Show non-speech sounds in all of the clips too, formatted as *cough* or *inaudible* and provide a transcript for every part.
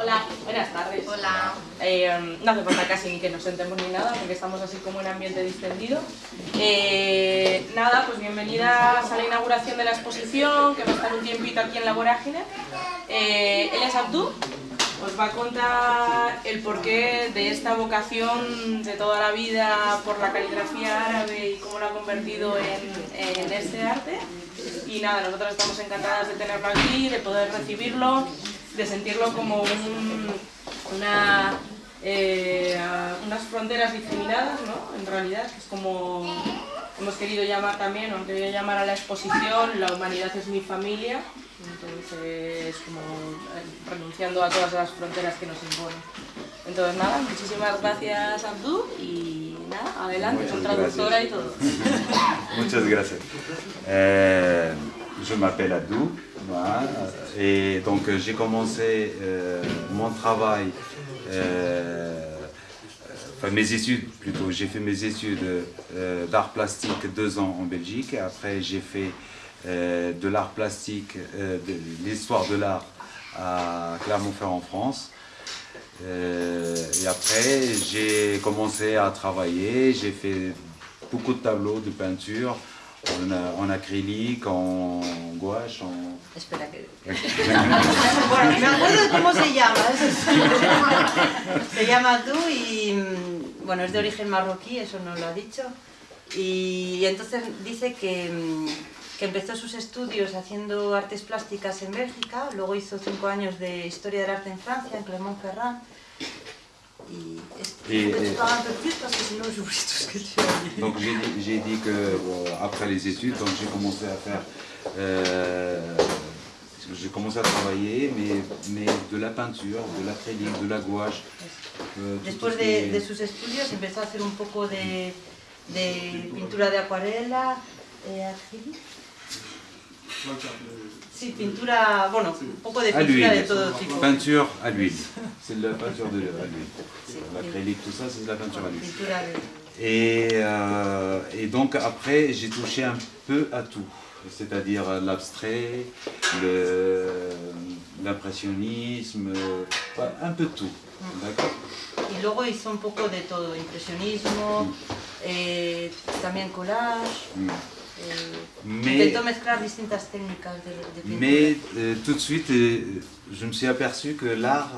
Hola, buenas tardes. Hola. Eh, no hace falta casi ni que nos sentemos ni nada, porque estamos así como en ambiente distendido. Eh, nada, pues bienvenidas a la inauguración de la exposición, que va a estar un tiempito aquí en la Vorágine. Eh, él es Abdú, os va a contar el porqué de esta vocación de toda la vida por la caligrafía árabe y cómo lo ha convertido en, en este arte. Y nada, nosotros estamos encantadas de tenerlo aquí, de poder recibirlo, de sentirlo como un- una, eh, unas fronteras discriminadas, ¿no? En realidad, es como hemos querido llamar también, o han querido llamar a la exposición, la humanidad es mi familia, entonces como eh, renunciando a todas las fronteras que nos imponen. Entonces nada, muchísimas gracias Abdú y nada, adelante, con traductora y todo. *laughs* Muchas gracias. Euh, je m'appelle voilà, et donc euh, j'ai commencé euh, mon travail, euh, enfin mes études plutôt, j'ai fait mes études d'art plastique deux ans en Belgique. Après j'ai fait de l'art plastique, l'histoire de l'art à Clermont-Ferrand en France. Et après, j'ai commencé à travailler, j'ai fait beaucoup de tableaux de peinture en, en acrylique, en gouache, en... Espera que... Bueno, me acuerdo de cómo se llama. *laughs* Se llama tú y, mm, bueno, es de origen marroquí, eso nos lo ha dicho. Y, entonces dice que, mm, que empezó sus estudios haciendo artes plásticas en Bélgica, luego hizo cinco años de historia del arte en Francia, en Clermont-Ferrand. Et- je et- parle un peu plus parce que sinon j'oublie tout ce que tu as dit. Donc j'ai dit, j'ai dit que bon, après les études, j'ai commencé à faire... euh, j'ai commencé à travailler, mais, mais de la peinture, de l'acrylique, de la gouache. euh, Después de, est- de sus estudios empezó a hacer un poco de, de pintura de acuarela, eh. Sí, pintura, bueno, un poco de à pintura de l'huile. todo tipo. Peinture à l'huile. C'est de la peinture de, à l'huile. L'acrylique, tout ça, c'est de la peinture à l'huile. Et, euh, et donc après, j'ai touché un peu à tout, c'est-à-dire l'abstrait, le- l'impressionnisme, euh, un peu de tout. D'accord? Y luego hizo un poco de todo, impresionismo, eh, también collage. Mm. Eh, Mais, mais euh, tout de suite, euh, je me suis aperçu que l'art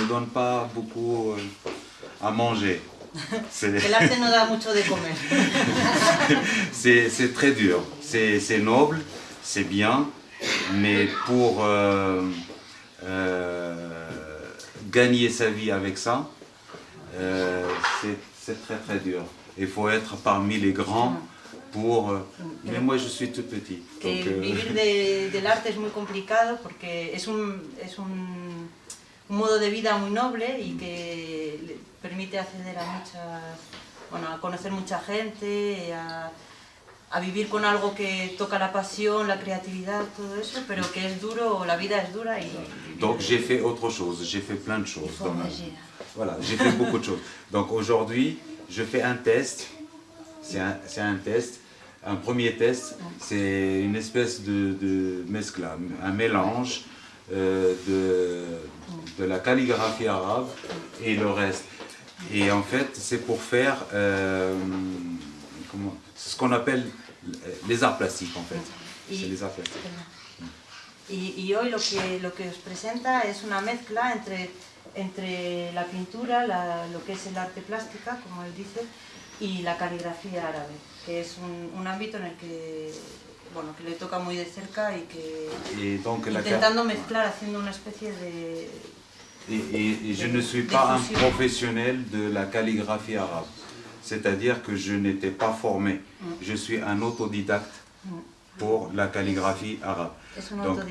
ne donne pas beaucoup euh, à manger. C'est- *laughs* très dur, c'est noble, c'est bien, mais pour euh, euh, gagner sa vie avec ça, euh, c'est très très dur. Il faut être parmi les grands pour... euh, mais moi je suis tout petit. que donc, euh, vivir de- *laughs* del arte es muy complicado porque es un, es un, un modo de vida muy noble y que le permite acceder a muchas, bueno, a conocer mucha gente, a, a vivir con algo que toca la pasión, la creatividad, todo eso, pero que es duro, la vida es dura y... donc j'ai fait autre chose, j'ai fait plein de choses. dans ma. Voilà, j'ai fait beaucoup de choses. Donc aujourd'hui, je fais un test. C'est un, c'est un test. Un premier test, c'est une espèce de, de mescla, un mélange euh, de, de la calligraphie arabe et le reste. Et en fait, c'est pour faire euh, comment- ce qu'on appelle les arts plastiques en fait. C'est les arts plastiques. Y, y hoy lo que, lo que os presenta es una mezcla entre, entre la pintura, la- lo que es el arte plástica, como él dice, y la caligrafía árabe, que es un, un ámbito en el que, bueno, que le toca muy de cerca y que Et donc la intentando mezclar, haciendo una especie de... Et, et- et je ne suis pas un professionnel de la calligraphie arabe. C'est-à-dire que je n'étais pas formé. Je suis un autodidacte pour la calligraphie arabe. Donc- de...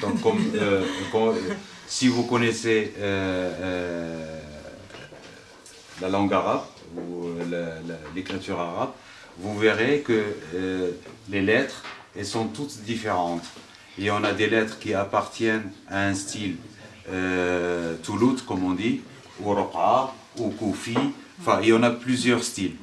Donc, comme, euh, comme, euh, si vous connaissez euh, euh, la langue arabe ou euh, l'écriture arabe, vous verrez que euh, les lettres, elles sont toutes différentes. Et on a des lettres qui appartiennent à un style euh, Toulout, comme on dit, ou Roqa, ou Koufi, enfin, il y en a plusieurs styles.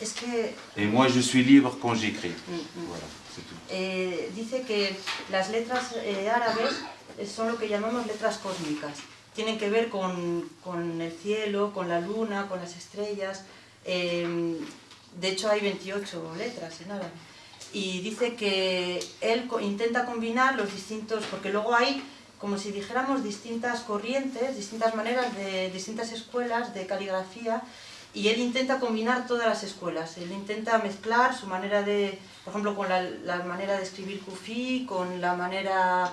Es que Et moi, je suis libre quand j'écris. Mm, mm. Voilà. c'est tout. Eh, dice que las letras eh, árabes eh, son lo que llamamos letras cósmicas. Tienen que ver con, con el cielo, con la luna, con las estrellas. Eh, de hecho hay 28 letras en árabe. Y dice que él intenta combinar los distintos, porque luego hay como si dijéramos distintas corrientes, distintas maneras de distintas escuelas de caligrafía y él intenta combinar todas las escuelas. Él intenta mezclar su manera de, por ejemplo, con la, la manera de escribir kufi, con la manera,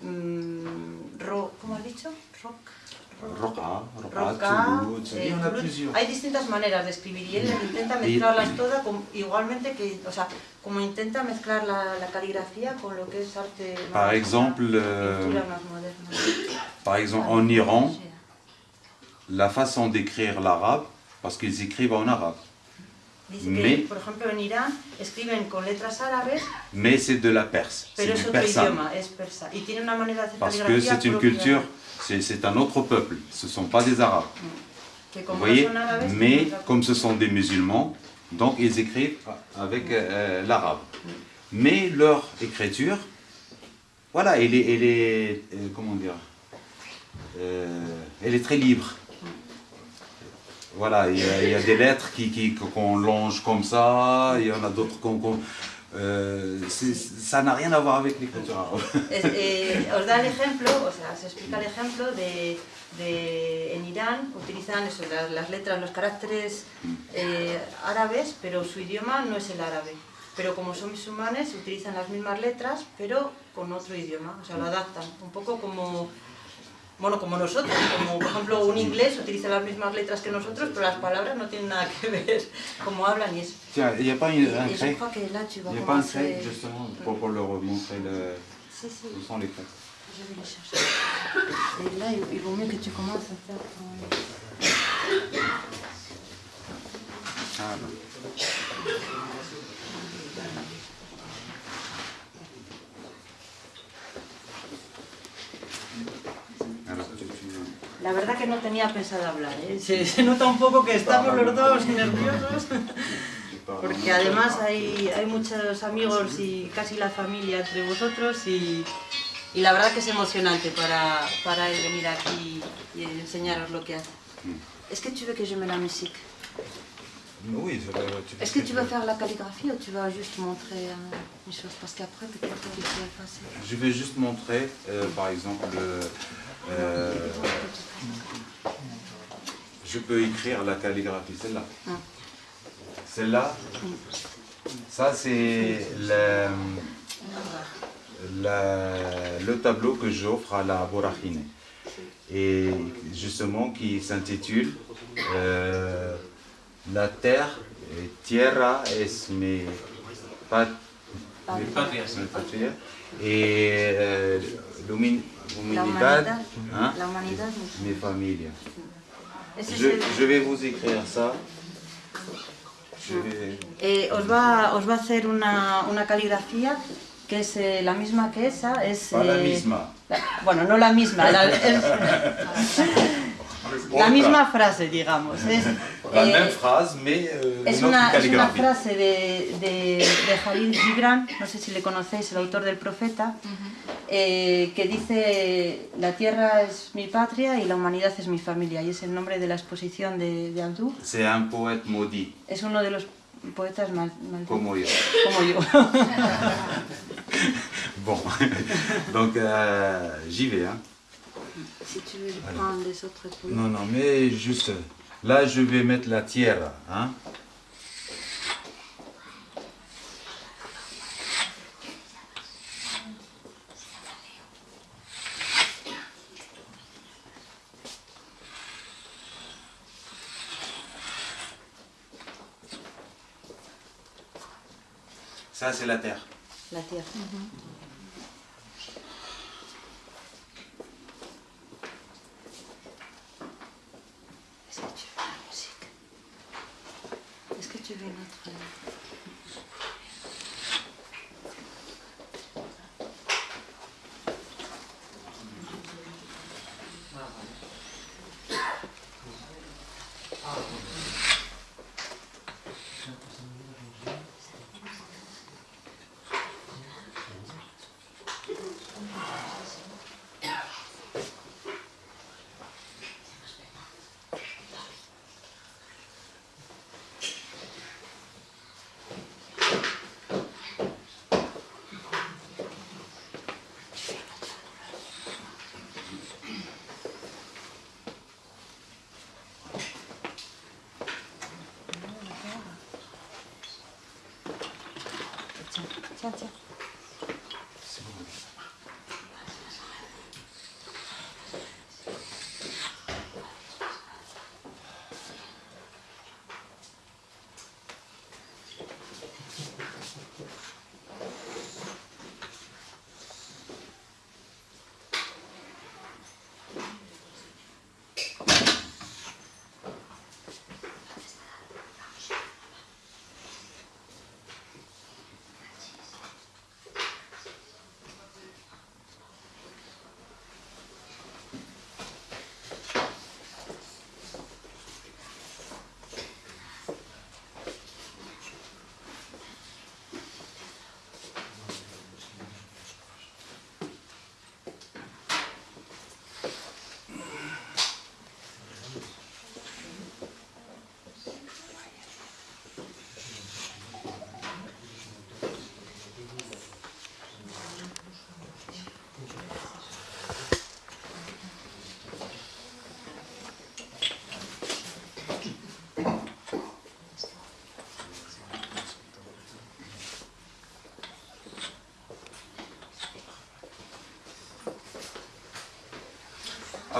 mm, ro- ¿cómo has dicho? Rock. Roca, Roca, Roca, eh, y en a Toulouse. plusieurs. Hay distintas maneras de escribir y él intenta mezclarlas todas con- igualmente que, o sea, como intenta mezclar la, la caligrafía con lo que es arte más Par exemple, moderna, euh, pintura más moderna. par exemple, en Iran, la façon d'écrire l'arabe, parce qu'ils écrivent en arabe, Dice Mais- que, por ejemplo, en Irán escriben con letras árabes, mais c'est de la Perse, c'est pero es du otro persan. idioma, es persa. Y tiene una manera de hacer Parce que caligrafía c'est une culture, c'est un autre peuple, ce ne sont pas des arabes. que Vous voyez Mais comme ce sont des musulmans, donc ils écrivent avec euh, l'arabe. Mais leur écriture, voilà, elle est, elle est euh, comment dire, euh, elle est très libre. Voilà, il y, a, il y a des lettres qui, qui- qu'on longe comme ça, il y en a d'autres qu'on... qu'on- c'est- ça n'a rien à voir avec l'écriture eh, os da el ejemplo, o sea, se explica el ejemplo de, de en Irán utilizan eso, las, las letras, los caracteres eh, árabes, pero su idioma no es el árabe. Pero como son musulmanes, utilizan las mismas letras, pero con otro idioma, o sea, lo adaptan. Un poco como, bueno, como nosotros, como por ejemplo un inglés utiliza las mismas letras que nosotros, pero las palabras no tienen nada que ver cómo hablan y eso. Tiens, il n'y a pas une- un trait Il n'y a pas un trait justement pour, pour leur montrer le, Si, si. où sont les traits Je vais les chercher. Et là, il, il vaut mieux que tu commences à faire ton... Ah, non. Alors, tu- tu- La verdad que no tenía pensado hablar, ¿eh? se, se nota un poco que estamos los dos nerviosos, porque además hay, hay muchos amigos y casi la familia entre vosotros y, y la verdad que es emocionante para, para él venir aquí y enseñaros lo que hace. Est-ce que tu veux que je mette la musique Oui, Est-ce que tu veux faire la calligraphie ou tu vas juste montrer euh, une chose? Parce qu'après, peut-être que tu peux effacer. Je vais juste montrer, euh, par exemple, euh, je peux écrire la calligraphie, celle-là. Hum. Celle-là, ça c'est le, tableau que j'offre à la Borachine. Et justement qui s'intitule La terre, et tierra es mi pat- mi patria, mi patria. et euh, l'humi- La humanidad, humanidad, hein, la humanidad. mi familia. Je, je vais vous écrire ça. Vais- Eh, os, va, os va a hacer una, una caligrafía que es eh, la misma que esa. Es, la eh, misma. la- bueno, no la misma, la, *laughs* es- la misma frase, digamos. Es, La eh, même phrase, mais euh, es una, es una frase de, de, de Jalil Gibran, no sé si le conocéis, el autor del Profeta, eh, que dice la tierra es mi patria y la humanidad es mi familia, y es el nombre de la exposición de, de Abdú. C'est un poète maudit, Es uno de los poetas mal, malditos, comme yo. como yo. *laughs* Bon, donc euh, j'y vais. Hein. Si tu veux prendre les autres couleurs. Non, non, mais juste là, je vais mettre la tierra. Hein. Ça, c'est la terre. La tierra. Est-ce 맞 아.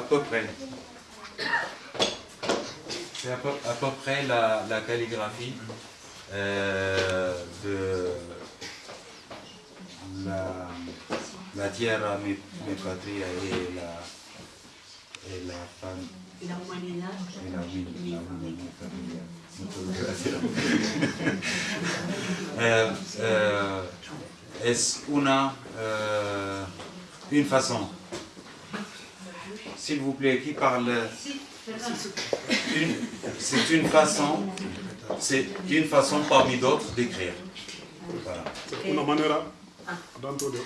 Peu près. C'est à peu, à peu près la, la calligraphie euh, de la, la tierra, mi, mi patria et la, et la fam- La humanidad. et la la euh, *laughs* es una, euh, une façon. S'il vous plaît, qui parle? C'est une façon, c'est une façon parmi d'autres d'écrire. Voilà. C'est una manera dentro de.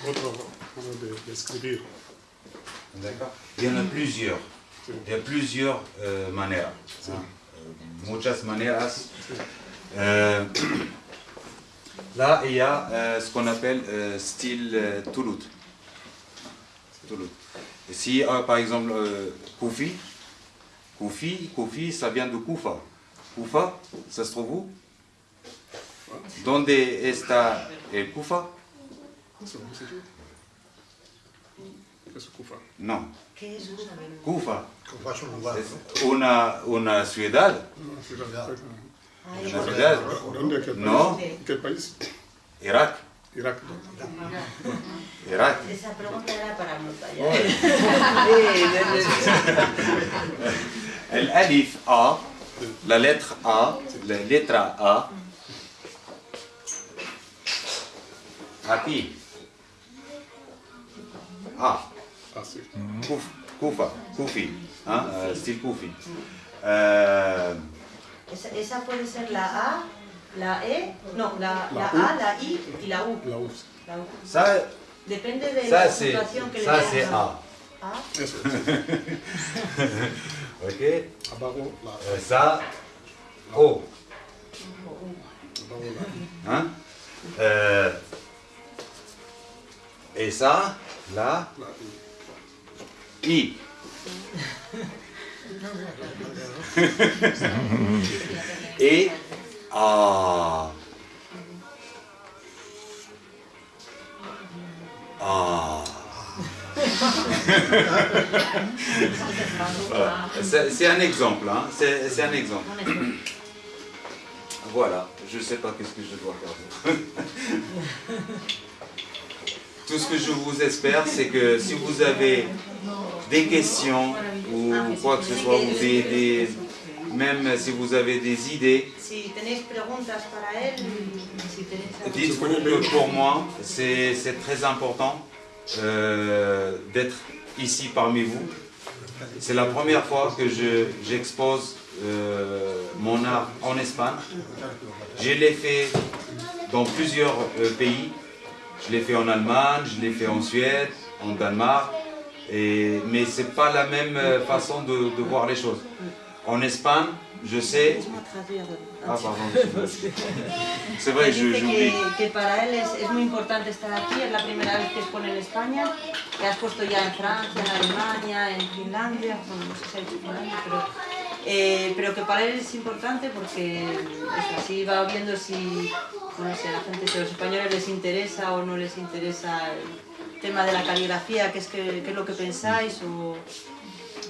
D'accord Il y en a plusieurs. Il y a plusieurs euh, manières. hein. Muchas maneras. Euh, *clears throat* là, il y a euh, ce qu'on appelle euh, style euh, Toulouse. Toulouse. Si, euh, par exemple, euh, Koufi, Koufi, Koufi, ça vient de Koufa. Koufa, ça se trouve où? Donde está el Koufa. Non. Koufa una, una ciudad. Una ciudad. ¿Dónde? ¿Qué país? No. ¿Qué país? Irak. Irak. Irak. Esa pregunta era para anotar ya. El alif A, la lettre A, la letra A. Aquí. A. Kufi, hein, euh, style Kufi. Euh, Esa, esa puede ser la A, la E, no, la, la La. A, la I U. La U. La U. ça, Depende de ça la que le ça c'est A. A. *laughs* Ok. Abajo la Euh, ça, O. Hein? Euh, et ça, là, la I. *laughs* Et. A. Voilà. C'est un exemple, hein? c'est un exemple. Voilà, je ne sais pas qu'est-ce que je dois faire. *laughs* Tout ce que je vous espère, c'est que si vous avez des questions ou quoi que ce soit, ou des, des- même si vous avez des idées, dites-vous que pour moi, c'est très important euh, d'être ici parmi vous. C'est la première fois que je- j'expose euh, mon art en Espagne. Je l'ai fait dans plusieurs euh, pays. Je l'ai fait en Allemagne, je l'ai fait en Suède, en Danemark. Et, mais ce n'est pas la même euh, façon de voir les choses. En Espagne, Ah, vrai, je- Dice j'oublie. que, que para él es, es muy importante estar aquí, es la primera vez que expone en España, que has puesto ya en Francia, en Alemania, en Finlandia, bueno, no sé si hay Finlandia, pero, eh, pero que para él es importante porque así. Va viendo si, no sé, la gente, si a los españoles les interesa o no les interesa el tema de la caligrafía, qué es, que, qué es lo que pensáis o...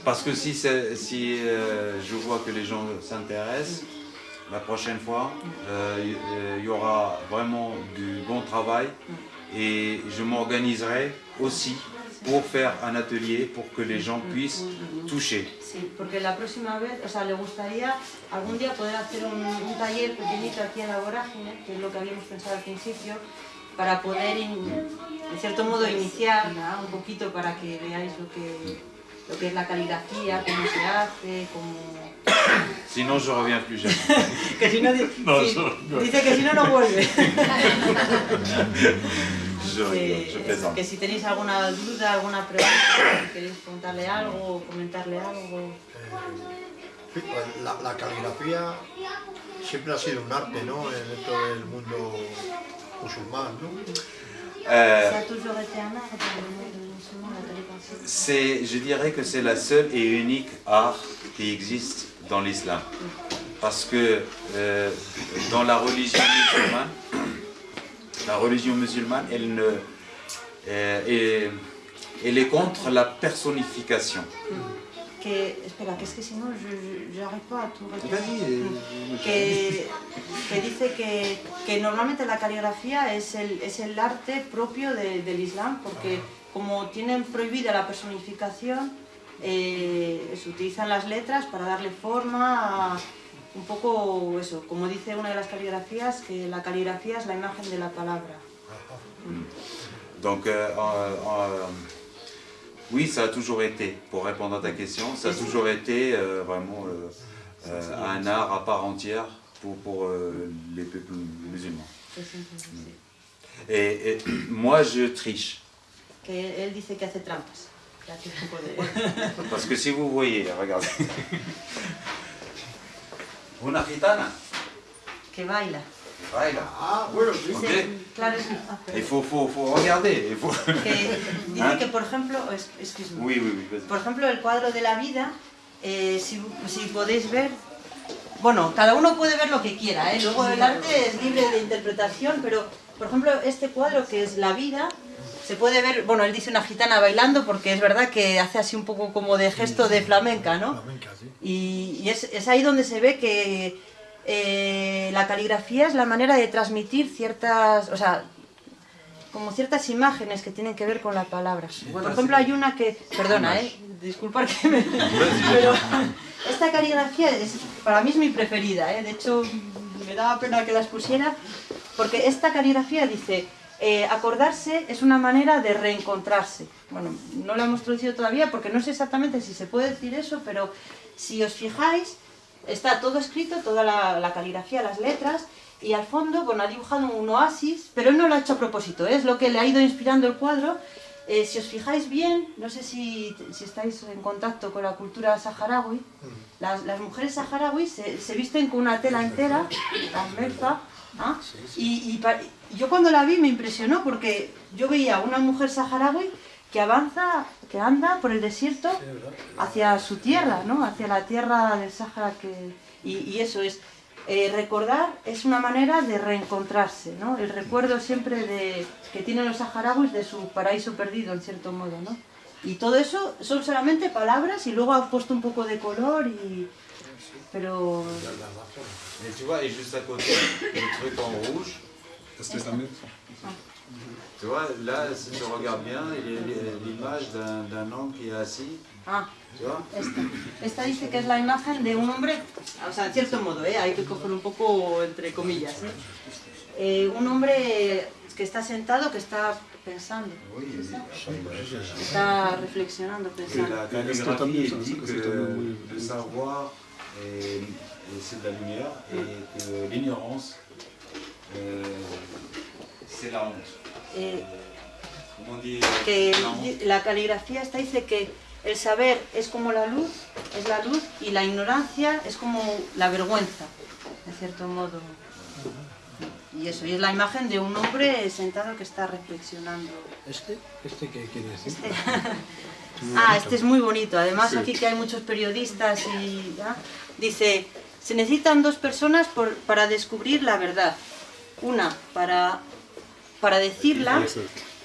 Parce que si, si euh, je vois que les gens s'intéressent, la prochaine fois, euh, il euh, il y aura vraiment du bon travail et je m'organiserai aussi pour faire un atelier pour que les gens puissent toucher. Sí, porque la próxima vez, o sea, le gustaría algún día poder hacer un, un taller pequeñito aquí en la vorágine, que es lo que habíamos pensado al principio, para poder, in- en cierto modo, iniciar ¿no? un poquito para que veáis lo que, lo que es la caligrafía, cómo se hace, cómo... Sinon, je reviens plus jamais. Que si no, di- *laughs* No, si- no. dice que si no, no vuelve. *laughs* Que, si tenéis alguna duda, alguna pregunta, si queréis preguntarle algo o comentarle algo... Pues la, la caligrafía siempre ha sido un arte, ¿no? En todo el mundo musulmán, ¿no? Euh, C'est, je dirais que c'est la seule et unique art qui existe dans l'islam. Parce que euh, dans la religion musulmane, la religion musulmane, elle, ne, euh, est, elle est contre la personnification. que, espera, que es que si no, yo n'arrive pas a tout Vas-y, euh, que, que dice que, que normalmente la caligrafía es el, es el arte propio de- del Islam, porque como tienen prohibida la personificación, eh, se utilizan las letras para darle forma a un poco eso, como dice una de las caligrafías, que la caligrafía es la imagen de la palabra. *laughs* Donc, euh, en- en- oui, ça a toujours été, pour répondre à ta question, ça a toujours été euh, vraiment euh, euh, un art à part entière pour, pour euh, les peuples musulmans. Et, et *clears throat* moi, je triche. Que él dice que hace trampas. que *laughs* hace un poco de- Parce que si vous voyez, regardez. Una gitana. que baila. Baila. Ah, bueno, sí. Ok. Dice, claro, es- ah, Il faut, faut, faut regarder. il faut- que dice que, por ejemplo, es- excuse me. Oui, oui, oui. por ejemplo, el cuadro de la vida, eh, si, si podéis ver, bueno, cada uno puede ver lo que quiera, ¿eh? luego el arte es libre de interpretación, pero, por ejemplo, este cuadro que es la vida, se puede ver, bueno, él dice una gitana bailando porque es verdad que hace así un poco como de gesto de flamenca, ¿no? Flamenca, sí. Y, y es, es ahí donde se ve que eh, la caligrafía es la manera de transmitir ciertas, o sea, como ciertas imágenes que tienen que ver con la palabra. Por ejemplo, hay una que, perdona, eh, disculpar que me... *laughs* Pero esta caligrafía es, para mí es mi preferida, eh, de hecho me daba pena que las pusiera, porque esta caligrafía dice, eh, acordarse es una manera de reencontrarse. Bueno, no la hemos traducido todavía porque no sé exactamente si se puede decir eso, pero si os fijáis, está todo escrito, toda la, la caligrafía, las letras, y al fondo, bueno, ha dibujado un oasis, pero él no lo ha hecho a propósito, ¿eh? es lo que le ha ido inspirando el cuadro. Eh, si os fijáis bien, no sé si, si estáis en contacto con la cultura saharaui, las, las mujeres saharauis se, se visten con una tela entera, la merza, ¿ah? y, y pa- y yo cuando la vi me impresionó porque yo veía una mujer saharaui que avanza, que anda por el desierto hacia su tierra, ¿no? Hacia la tierra del Sáhara que... Y, y eso es, eh, recordar es una manera de reencontrarse, ¿no? El recuerdo siempre de, que tienen los saharauis de su paraíso perdido, en cierto modo, ¿no? Y todo eso son solamente palabras y luego ha puesto un poco de color y... Pero... Et tu vois, et juste à côté, le truc en rouge, tu vois, là, si tu regardes bien, il y a l'image d'un homme qui est assis, Ah, tu vois esta. Esta dice que es la imagen de un hombre, o sea, en cierto modo, ¿eh? hay que coger un poco entre comillas. ¿eh? Eh, un hombre que está sentado, que está pensando, está reflexionando, que pensando. la Est-ce que ça, elle dit est-ce que que le savoir est, est- c'est de la lumière et que l'ignorance euh, c'est la honte. Eh, Comment on dit que la caligrafía esta dice que el saber es como la luz, es la luz, y la ignorancia es como la vergüenza, de cierto modo. Y eso, y es la imagen de un hombre sentado que está reflexionando. ¿Este? ¿Este qué quiere decir? Este- *laughs* ah, este es muy bonito. Además, aquí que hay muchos periodistas y ¿ya? dice, se necesitan dos personas por- para descubrir la verdad. Una para, para decirla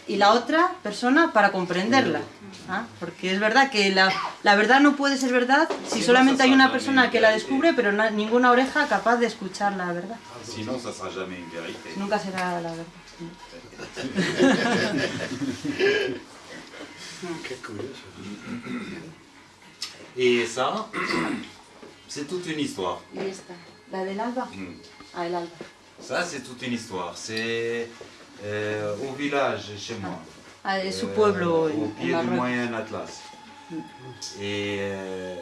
y la otra persona para comprenderla. ¿ah? Porque es verdad que la, la verdad no puede ser verdad si solamente hay una persona que la descubre, pero na- ninguna oreja capaz de escuchar la verdad. Vérité. Nunca será la verdad. *laughs* Et ça, c'est toute une histoire. La del alba. Mm. Ah, el alba. Ça, c'est toute une histoire. C'est euh, au village chez moi. Ah, su Euh, pueblo au pied du moyen Atlas. Et, euh,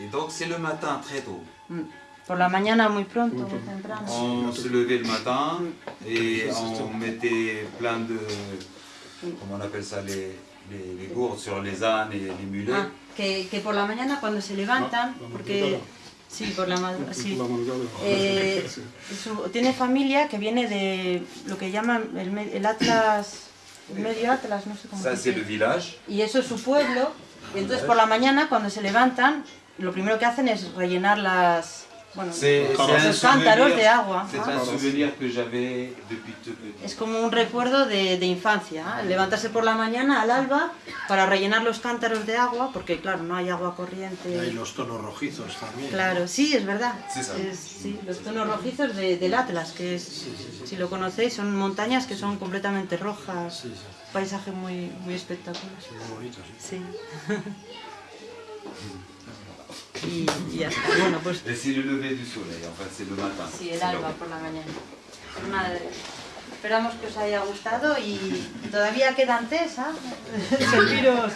et donc, c'est le matin très tôt. Mm. Por la mañana muy pronto, muy temprano. On se levait le matin et on mettait plein de. Comment on appelle ça Les, les, les gourdes sur les ânes et les mulets. Ah, que, que por la mañana cuando se levantan, porque... Sí, por la madrugada, *laughs* sí. La madrugada. Eh, su- tiene familia que viene de lo que llaman el, el Atlas, el medio Atlas, no sé cómo Ça, se village. Y eso es su pueblo. Y entonces por la mañana cuando se levantan, lo primero que hacen es rellenar las, bueno, los cántaros de agua. c'est ¿ah? un souvenir que j'avais depuis tout petit. Es como un recuerdo de, de infancia, ¿ah? levantarse por la mañana al alba para rellenar los cántaros de agua, porque claro, no hay agua Y hay corriente. los tonos rojizos también. Claro, sí, es verdad. Sí, sí. Es- sí, los tonos rojizos de- del Atlas, que es, si lo conocéis, son montañas que son completamente rojas. Sí, sí, Paisaje muy, muy espectacular. muy bonito, sí. *laughs* Y, y ya está. Bueno, pues c'est le lever du soleil, en fait, c'est le matin. Sí, el alba por la mañana. Nada, esperamos que os haya gustado y todavía quedan test, ¿ah? *laughs* Serviros.